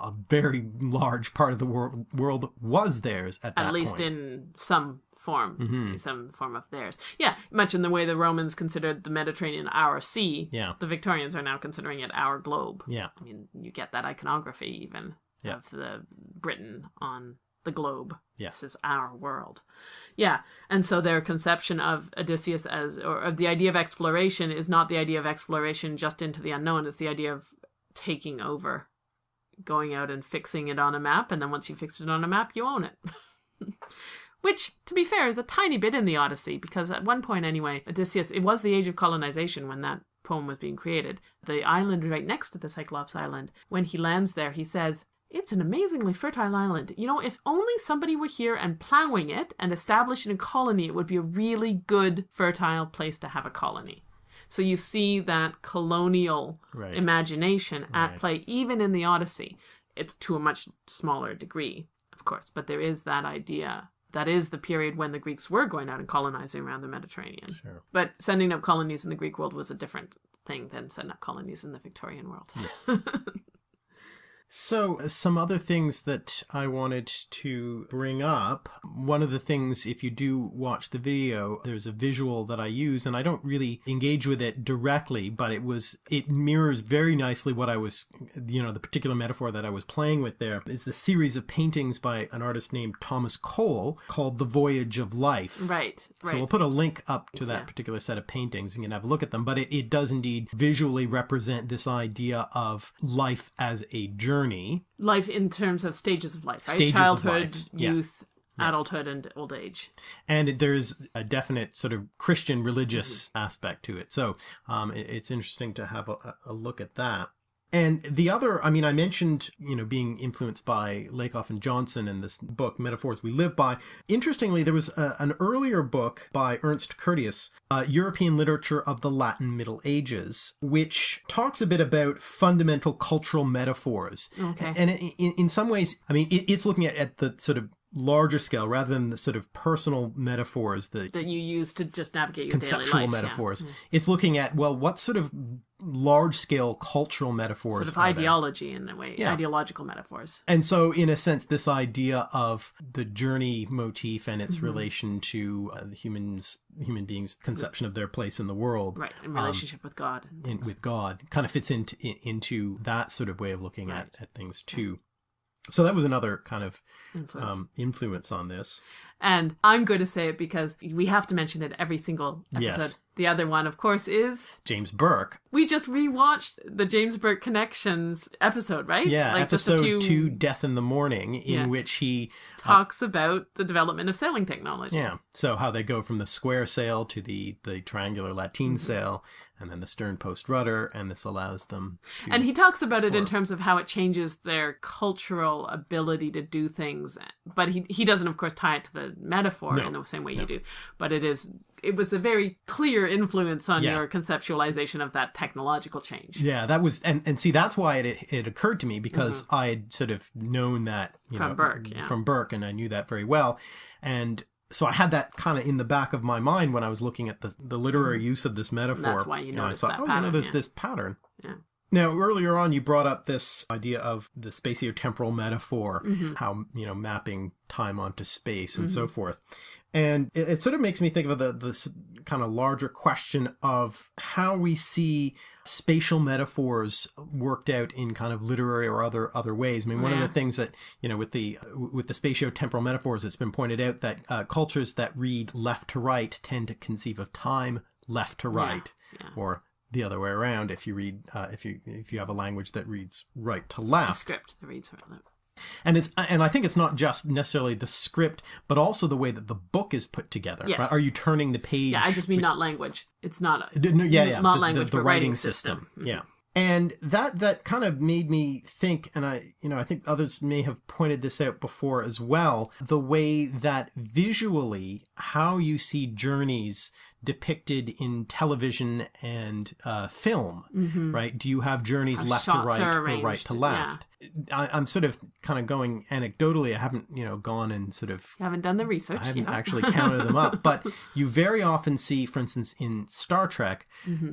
A very large part of the world world was theirs at that At least point. in some form, Mm-hmm. some form of theirs. Yeah, much in the way the Romans considered the Mediterranean our sea. Yeah. The Victorians are now considering it our globe. Yeah. I mean, you get that iconography even Yeah. of the Britain on the globe. Yeah. This is our world. Yeah. And so their conception of Odysseus as, or of the idea of exploration is not the idea of exploration just into the unknown, it's the idea of taking over, going out and fixing it on a map. And then once you fix it on a map, you own it. Which, to be fair, is a tiny bit in the Odyssey, because at one point, anyway, Odysseus, it was the age of colonization when that poem was being created. The island right next to the Cyclops Island, when he lands there, he says, It's an amazingly fertile island. You know, if only somebody were here and plowing it and establishing a colony, it would be a really good, fertile place to have a colony. So you see that colonial Right. imagination at Right. play, even in the Odyssey. It's to a much smaller degree, of course, but there is that idea. That is the period when the Greeks were going out and colonizing around the Mediterranean. Sure. But sending up colonies in the Greek world was a different thing than setting up colonies in the Victorian world. So, uh, some other things that I wanted to bring up. One of the things, if you do watch the video, there's a visual that I use, and I don't really engage with it directly, but it was, it mirrors very nicely what I was, you know, the particular metaphor that I was playing with there is the series of paintings by an artist named Thomas Cole called The Voyage of Life. right, right. So we'll put a link up to that yeah. particular set of paintings and you can have a look at them. But it, it does indeed visually represent this idea of life as a journey. Life in terms of stages of life, right? Stages Childhood, life, yeah. youth, adulthood, and old age. And there's a definite sort of Christian religious Mm-hmm. aspect to it. So um, it's interesting to have a, a look at that. And the other, I mean, I mentioned, you know, being influenced by Lakoff and Johnson in this book, Metaphors We Live By. Interestingly, there was a, an earlier book by Ernst Curtius, uh, European Literature of the Latin Middle Ages, which talks a bit about fundamental cultural metaphors. Okay. And in, in some ways, I mean, it, it's looking at, at the sort of larger scale rather than the sort of personal metaphors that That you use to just navigate your conceptual daily life. yeah. metaphors. Mm. It's looking at well, what sort of large scale cultural metaphors Sort of ideology in a way, Yeah. ideological metaphors. And so, in a sense, this idea of the journey motif and its mm-hmm. relation to uh, the humans, human beings' conception of their place in the world, Right, in um, relationship with God. and in, with God, kind of fits into in- into that sort of way of looking Right. at, at things too. So that was another kind of Influence. um, influence on this. And I'm going to say it because we have to mention it every single episode. Yes. The other one, of course, is James Burke, we just rewatched the James Burke Connections episode, right? yeah, like episode few two, "Death in the Morning," in Yeah. which he talks about the development of sailing technology. Yeah. So how they go from the square sail to the the triangular lateen Mm-hmm. sail, and then the stern post rudder, and this allows them. And he talks about it in terms of how it changes their cultural ability to do things. But he he doesn't, of course, tie it to the metaphor No. in the same way you do. But it is it was a very clear influence on Yeah. your conceptualization of that technological change. yeah, that was and and see that's why it it occurred to me because I had sort of known that you Mm-hmm. From know Burke, yeah. from Burke, and I knew that very well, and. So I had that kind of in the back of my mind when I was looking at the the literary use of this metaphor. Mm-hmm. why you know, I thought, that oh, you know, pattern, there's yeah. this pattern. Yeah. Now, earlier on, you brought up this idea of the spatiotemporal metaphor, how, you know, mapping time onto space and so forth. And it, it sort of makes me think of the this kind of larger question of how we see spatial metaphors worked out in kind of literary or other other ways. I mean, one Yeah. of the things that you know with the with the spatiotemporal metaphors, it's been pointed out that uh, cultures that read left to right tend to conceive of time left to right, yeah. or the other way around. If you read uh, if you if you have a language that reads right to A left, script that reads right lip. And it's and I think it's not just necessarily the script, but also the way that the book is put together. Yes. right? Are you turning the page? Yeah, I just mean not language. It's not a, no, yeah, yeah, not the, the- language, the, but writing writing system. system. Mhm. Yeah, and that that kind of made me think, and I, you know, I think others may have pointed this out before as well. The way that visually, how you see journeys depicted in television and uh, film, right? Do you have journeys Mm-hmm. How left to right or right to yeah. left? I, I'm sort of kind of going anecdotally. I haven't, you know, gone and sort of You haven't done the research. I haven't yeah. actually counted them up, but you very often see, for instance, in Star Trek,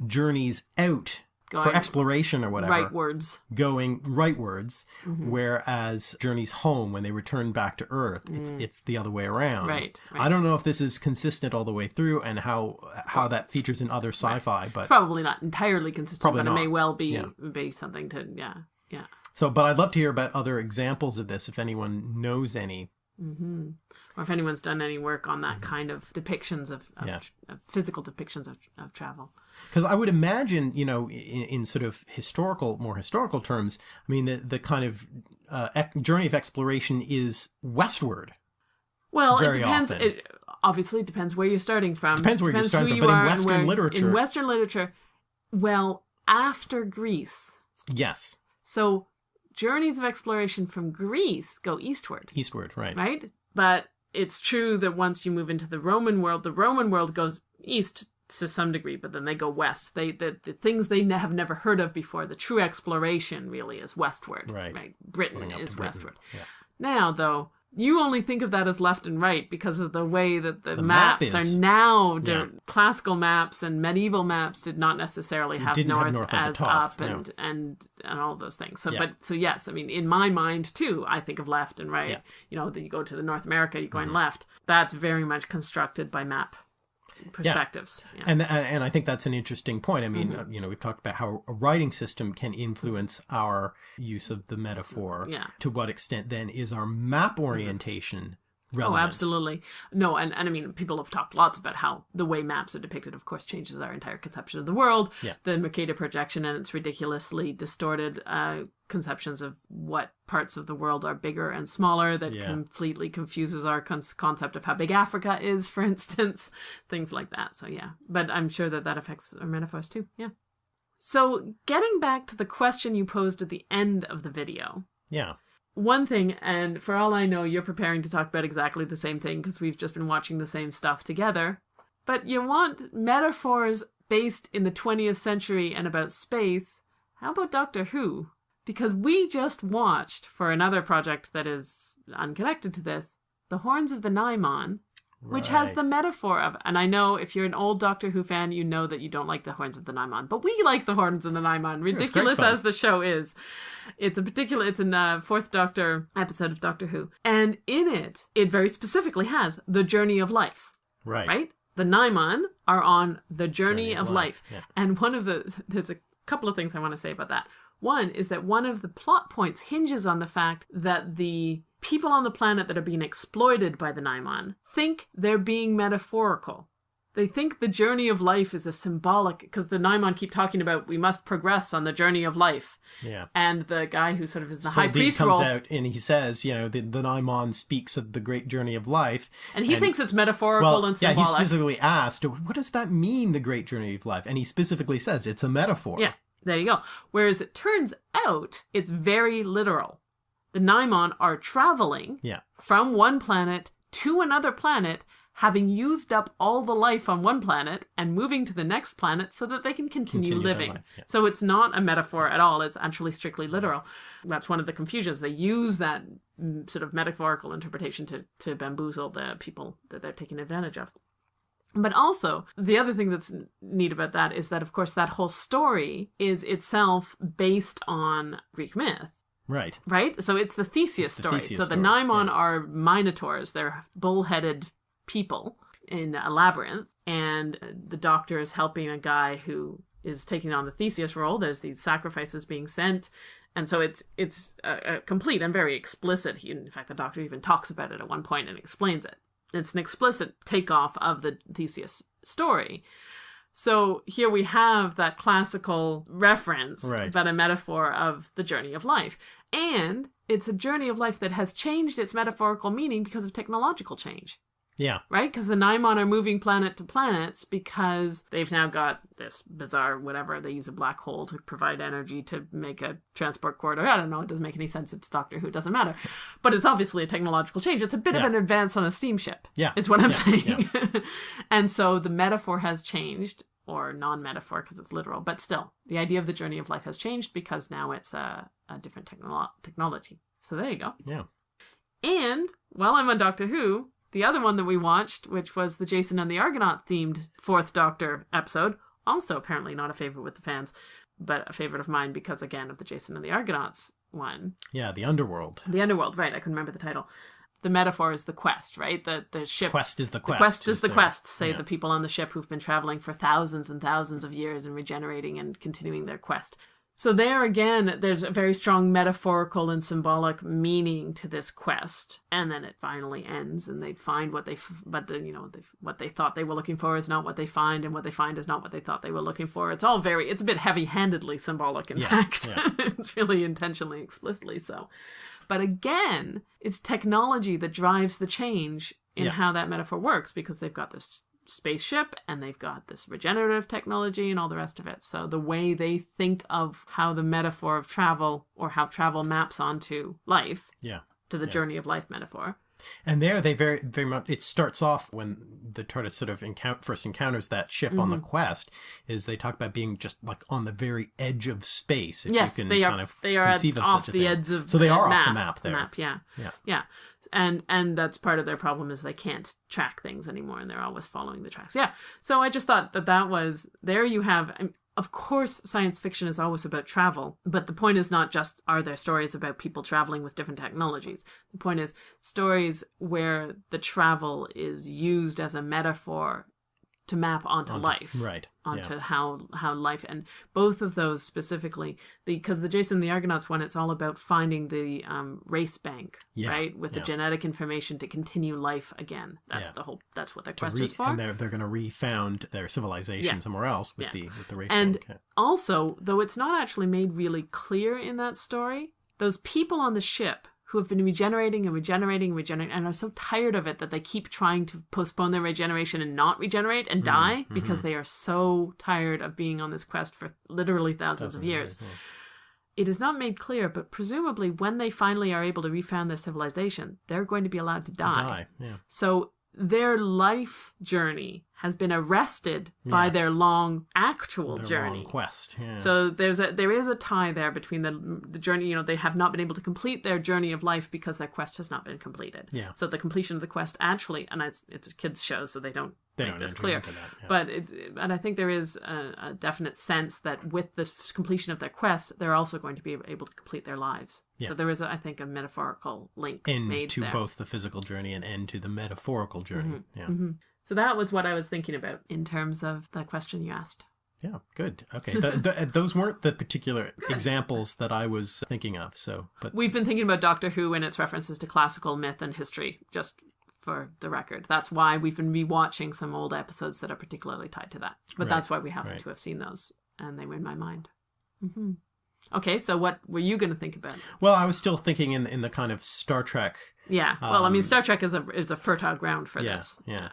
journeys out for exploration or whatever, right words. going rightwards, whereas journeys home when they return back to Earth, it's it's the other way around. Right, I don't know if this is consistent all the way through and how how that features in other sci-fi, but Probably not entirely consistent, Probably but it may well be Yeah. be something to yeah yeah. so. But I'd love to hear about other examples of this if anyone knows any. hmm Or if anyone's done any work on that kind of depictions of, of, Yeah. of physical depictions of, of travel. Because I would imagine, you know, in, in sort of historical, more historical terms, I mean, the, the kind of uh, ec- journey of exploration is westward. Well, it depends. often. It obviously depends where you're starting from. Depends where you're who starting from, you but in Western where- literature- in Western literature, well, after Greece, Yes, so journeys of exploration from Greece go eastward, eastward, right? right? But it's true that once you move into the Roman world, the Roman world goes east to some degree, but then they go west. They the, the things they ne- have never heard of before. The true exploration really is westward, Right. Britain is Britain, westward. yeah. Now, though, you only think of that as left and right because of the way that the, The maps is- are now. Yeah. Classical maps and medieval maps did not necessarily have north, have north as top, up no. and and and all those things. So, Yeah. but so yes, I mean, in my mind too, I think of left and right. Yeah. You know, that you go to the North America, you're going mm-hmm. left. That's very much constructed by map perspectives. Yeah. And, and and I think that's an interesting point. I Mm-hmm. mean, uh, you know, we've talked about how a writing system can influence our use of the metaphor. Yeah. To what extent then is our map orientation Oh, absolutely. No, and, and I mean, people have talked lots about how the way maps are depicted, of course, changes our entire conception of the world. Yeah. The Mercator projection and its ridiculously distorted uh, conceptions of what parts of the world are bigger and smaller that Yeah. completely confuses our con- concept of how big Africa is, for instance. Things like that. So, yeah. But I'm sure that that affects our metaphors too. Yeah. So, getting back to the question you posed at the end of the video Yeah. One thing, and for all I know, you're preparing to talk about exactly the same thing because we've just been watching the same stuff together. But you want metaphors based in the 20th century and about space. How about Doctor Who? Because we just watched, for another project that is unconnected to this, The Horns of the Nimon, which has the metaphor of, and I know if you're an old Doctor Who fan, you know that you don't like the horns of the Nimon, but we like the horns of the Nimon, great ridiculous fun. as the show is. It's a particular, it's a uh, fourth Doctor episode of Doctor Who, and in it, it very specifically has the journey of life, Right. right? The Nimon are on the journey, Journey of of life, life, yeah. and one of the there's a couple of things I want to say about that. One is that one of the plot points hinges on the fact that the people on the planet that are being exploited by the Nimon think they're being metaphorical. They think the journey of life is a symbolic because the Nimon keep talking about we must progress on the journey of life. Yeah. And the guy who sort of is the high Saldin priest comes role, out and he says, you know, the, the speaks of the great journey of life. and he thinks it's metaphorical Well, and yeah, he symbolic. specifically asked, what does that mean, the great journey of life? And he specifically says it's a metaphor. Yeah, there you go. Whereas it turns out it's very literal. The Nimon are traveling Yeah. from one planet to another planet, having used up all the life on one planet and moving to the next planet so that they can continue, Continue living. life, yeah. So it's not a metaphor at all, it's actually strictly literal. That's one of the confusions. They use that mm, sort of metaphorical interpretation to, to bamboozle the people that they're taking advantage of. But also, the other thing that's neat about that is that, of course, that whole story is itself based on Greek myth. Right. Right? So it's the Theseus It's the story. Theseus so the story, Nimon yeah. are minotaurs. They're bull-headed people in a labyrinth. And the doctor is helping a guy who is taking on the Theseus role. There's these sacrifices being sent. And so it's it's uh, complete and very explicit. He, in fact, the doctor even talks about it at one point and explains it. It's an explicit takeoff of the Theseus story. So here we have that classical reference, Right. but a metaphor of the journey of life. And it's a journey of life that has changed its metaphorical meaning because of technological change, Yeah. right? Because the Nimon are moving planet to planets because they've now got this bizarre whatever. They use a black hole to provide energy to make a transport corridor. I don't know. It doesn't make any sense. It's Doctor Who. It doesn't matter. But it's obviously a technological change. It's a bit of an advance on a steamship. Yeah. Is what I'm Yeah, saying. and so the metaphor has changed, or non metaphor because it's literal, but still, the idea of the journey of life has changed because now it's a, a different technolo- technology. So there you go. Yeah. And while I'm on Doctor Who, the other one that we watched, which was the Jason and the Argonaut themed fourth Doctor episode, also apparently not a favorite with the fans, but a favorite of mine because, again, of the Jason and the Argonauts one. Yeah. The underworld. The Underworld, right? I couldn't remember the title. The metaphor is the quest, right? The the ship Quest is the quest. the quest. is the the- quest, say yeah. the people on the ship who've been traveling for thousands and thousands of years and regenerating and continuing their quest. So there again, there's a very strong metaphorical and symbolic meaning to this quest, and then it finally ends, and they find what they, f- but the you know they, what they thought they were looking for is not what they find, and what they find is not what they thought they were looking for. It's all very, it's a bit heavy-handedly symbolic, in Yeah, fact. yeah. it's really intentionally, explicitly so. But again, it's technology that drives the change in Yeah. how that metaphor works because they've got this spaceship and they've got this regenerative technology and all the rest of it. So the way they think of how the metaphor of travel or how travel maps onto life Yeah. to the journey of life metaphor. And there they very very much it starts off when the TARDIS sort of encounter, first encounters that ship on the Mm-hmm. quest is they talk about being just like on the very edge of space. If yes, you can they are. kind of they are at- of off such the edge of so they are map, off the map there. Map, yeah, Yeah. yeah, and and that's part of their problem is they can't track things anymore, and they're always following the tracks. Yeah, so I just thought that that was there. You have. I of course, science fiction is always about travel, but the point is not just are there stories about people traveling with different technologies. The point is stories where the travel is used as a metaphor to map onto, life Right. onto yeah. how how life and both of those specifically the because the Jason the Argonauts one it's all about finding the um, race bank Yeah, right with the genetic information to continue life again that's Yeah. the whole that's what their To quest re- is for and they're they're going to refound their civilization Yeah. somewhere else with Yeah. the with the race and bank. Yeah. also though it's not actually made really clear in that story those people on the ship who have been regenerating and regenerating and regenerating and are so tired of it that they keep trying to postpone their regeneration and not regenerate and mm, die mm-hmm. because they are so tired of being on this quest for literally thousands of years. It is not made clear, but presumably when they finally are able to refound their civilization, they're going to be allowed to die. Die. Yeah. So their life journey has been arrested by their long actual Their journey. long quest. Yeah. So there's a there is a tie there between the the journey. You know, they have not been able to complete their journey of life because their quest has not been completed. Yeah. So the completion of the quest actually, and it's it's a kids show, so they don't they make don't this clear. that. Yeah. But it, and I think there is a, a definite sense that with the completion of their quest, they're also going to be able to complete their lives. Yeah. So there is, a, I think, a metaphorical link end made to there. both the physical journey and end to the metaphorical journey. Mm-hmm. Yeah. Mm-hmm. So that was what I was thinking about in terms of the question you asked. Yeah, good. Okay, the, the, those weren't the particular examples that I was thinking of. So, but We've been thinking about Doctor Who and its references to classical myth and history, just for the record. That's why we've been rewatching some old episodes that are particularly tied to that. But Right, that's why we happen right. to have seen those, and they were in my mind. hmm Okay, so what were you going to think about? well, I was still thinking in in the kind of Star Trek. Yeah, well, I mean, Um, Star Trek is a is a fertile ground for yeah, this. yeah.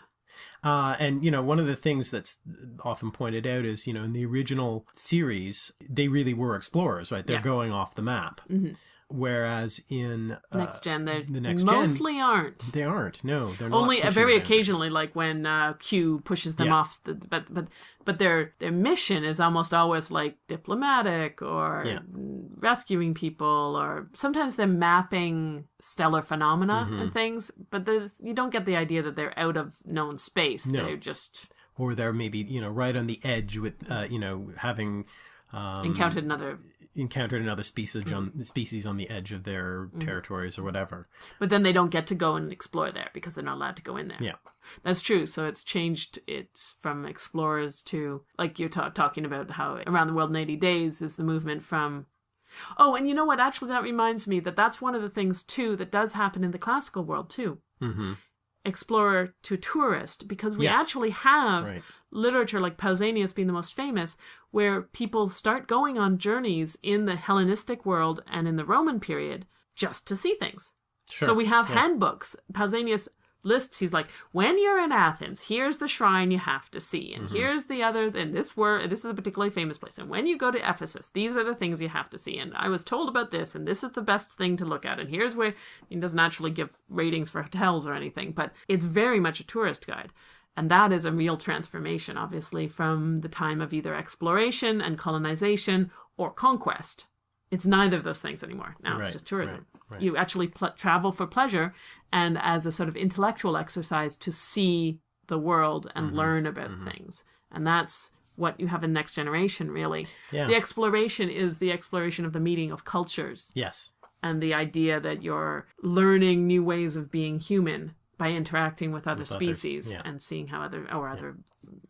Uh, and you know, one of the things that's often pointed out is, you know, in the original series, they really were explorers, right? They're Yeah. going off the map. Mhm. Whereas in uh, next gen, they the next mostly gen, aren't. They aren't. No, they're not. Only uh, very occasionally, like when uh, Q pushes them Yeah. off. The, but but but their their mission is almost always like diplomatic or Yeah. rescuing people, or sometimes they're mapping stellar phenomena Mm-hmm. and things. But the, you don't get the idea that they're out of known space. No. They're just Or they're maybe you know right on the edge with uh, you know having. Um, encountered another. Encountered another species on Mm-hmm. species on the edge of their territories or whatever. But then they don't get to go and explore there because they're not allowed to go in there. Yeah. That's true. So it's changed. It's from explorers to like you're ta- talking about how around the world in 80 days is the movement from. Oh, and you know what? Actually, that reminds me that that's one of the things too that does happen in the classical world too. Mm-hmm. Explorer to tourist, because we Yes. actually have Right. literature like Pausanias being the most famous, where people start going on journeys in the Hellenistic world and in the Roman period just to see things. Sure. So we have Yeah. handbooks. Pausanias lists. He's like, when you're in Athens, here's the shrine you have to see, and Mm-hmm. here's the other. And this were this is a particularly famous place. And when you go to Ephesus, these are the things you have to see. And I was told about this, and this is the best thing to look at. And here's where he doesn't actually give ratings for hotels or anything, but it's very much a tourist guide. And that is a real transformation, obviously, from the time of either exploration and colonization or conquest. It's neither of those things anymore. Now it's just tourism. right, right. You actually pl- travel for pleasure and as a sort of intellectual exercise to see the world and Mm-hmm, learn about things. And that's what you have in Next Generation, really. Yeah. The exploration is the exploration of the meeting of cultures Yes. and the idea that you're learning new ways of being human by interacting with other With species yeah. and seeing how other or other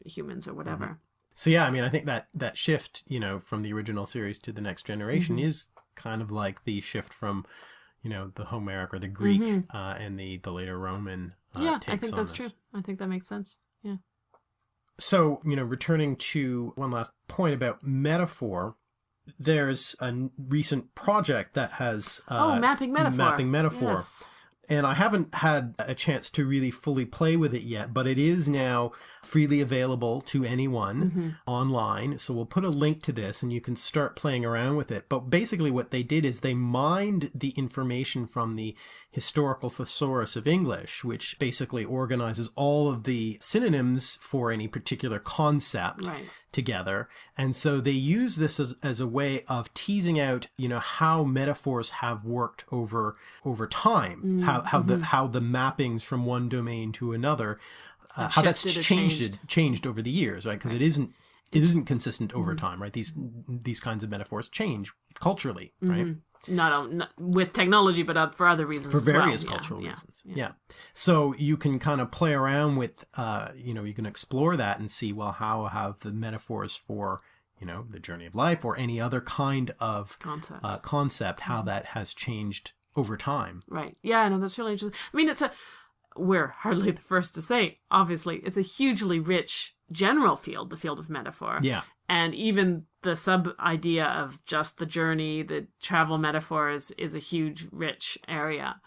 humans or whatever. So yeah, I mean, I think that that shift, you know, from the original series to the next generation Mm-hmm. is kind of like the shift from, you know, the Homeric or the Greek Mm-hmm. uh, and the the later Roman. Uh, yeah, I think that's this. true. I think that makes sense. Yeah. So, you know, returning to one last point about metaphor, there's a recent project that has uh, oh, mapping metaphor. mapping metaphor. Yes. And I haven't had a chance to really fully play with it yet, but it is now freely available to anyone Mm-hmm. online. So we'll put a link to this and you can start playing around with it. But basically, what they did is they mined the information from the Historical Thesaurus of English, which basically organizes all of the synonyms for any particular concept Right. Together. And so they use this as, as a way of teasing out, you know, how metaphors have worked over over time, how how the how the mappings from one domain to another, uh, how that's changed changed. changed over the years, right? Because it isn't it isn't consistent over time, right? These these kinds of metaphors change culturally, right? Not, on- not with technology, but uh, for other reasons. for as well. various Yeah, cultural yeah, reasons. Yeah. So you can kind of play around with, uh, you know, you can explore that and see, well, how have the metaphors for, you know, the journey of life or any other kind of Concept. uh, concept, how Mm-hmm. that has changed over time. Right. Yeah, no, that's really interesting. I mean, it's a, we're hardly the first to say, obviously, it's a hugely rich general field, the field of metaphor. Yeah. And even the sub idea of just the journey, the travel metaphors is a huge, rich area.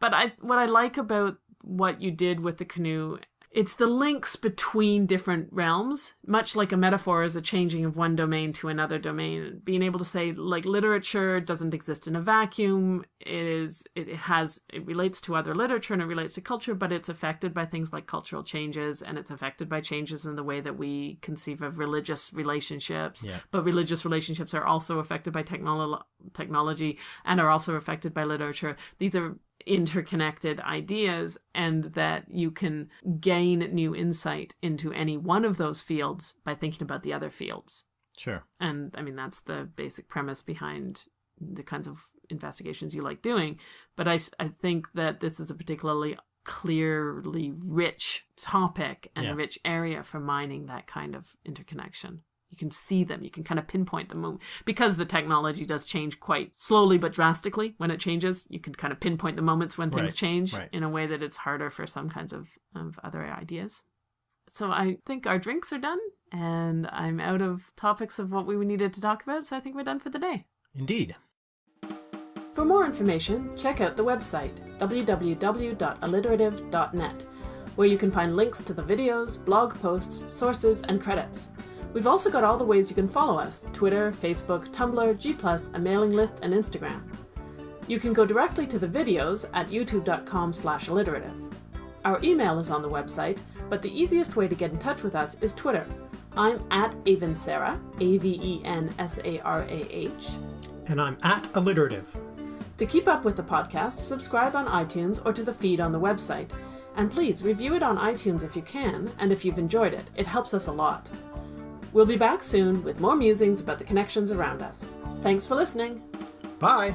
But I, what I like about what you did with the canoe, it's the links between different realms, much like a metaphor is a changing of one domain to another domain. Being able to say, like, literature doesn't exist in a vacuum. It is, it has, it relates to other literature and it relates to culture, but it's affected by things like cultural changes and it's affected by changes in the way that we conceive of religious relationships. Yeah. But religious relationships are also affected by technolo- technology and are also affected by literature. These are interconnected ideas and that you can gain new insight into any one of those fields by thinking about the other fields. Sure. And I mean, that's the basic premise behind the kinds of investigations you like doing. But I, I think that this is a particularly clearly rich topic and Yeah. rich area for mining that kind of interconnection. You can see them, you can kind of pinpoint them. Because the technology does change quite slowly but drastically when it changes, you can kind of pinpoint the moments when things Right, change right. in a way that it's harder for some kinds of, of other ideas. So I think our drinks are done, and I'm out of topics of what we needed to talk about, so I think we're done for the day. Indeed. For more information, check out the website www.alliterative.net, where you can find links to the videos, blog posts, sources, and credits. We've also got all the ways you can follow us Twitter, Facebook, Tumblr, G, a mailing list, and Instagram. You can go directly to the videos at youtube.com slash alliterative. Our email is on the website, but the easiest way to get in touch with us is Twitter. I'm at Avensarah, A-V-E-N-S-A-R-A-H. And I'm at alliterative. To keep up with the podcast, subscribe on iTunes or to the feed on the website. And please review it on iTunes if you can, and if you've enjoyed it. It helps us a lot. We'll be back soon with more musings about the connections around us. Thanks for listening. Bye.